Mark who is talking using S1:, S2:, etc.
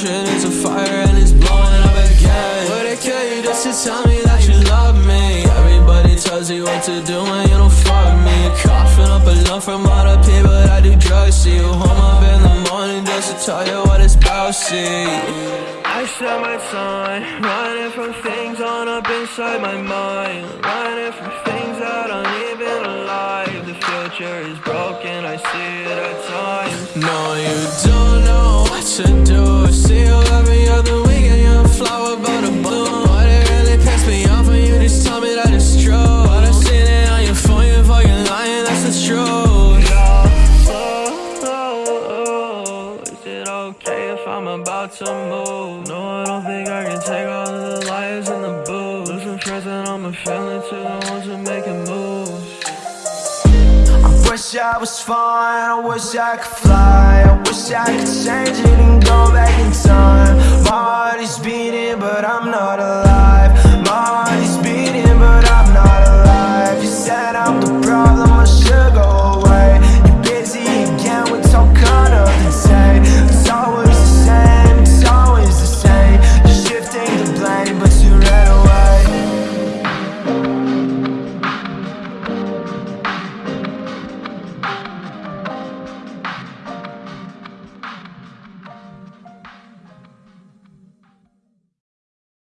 S1: passion is a fire and it's blowing up again. Would it kill you just to tell me that you love me? Everybody tells you what to do when you don't fuck me. Coughing up a lump from all the people that do drugs See you. Home up in the morning just to tell you what it's about, see. I set my time, running from things on up inside my mind. Running from things that aren't even alive. The future is broken, I see it at times. No, you don't know what to do. See you every other week and you're a flower about to bloom But it really pissed me off when you just tell me that it's true? But I seen it on your phone, you're fucking lying, that's the truth. Oh, oh, oh, is it okay if I'm about to move? No, I don't think I can take all of the lies and the Losing friends and to the ones who making moves
S2: wish I was fine, I wish I could fly. I wish I could change it and go back in time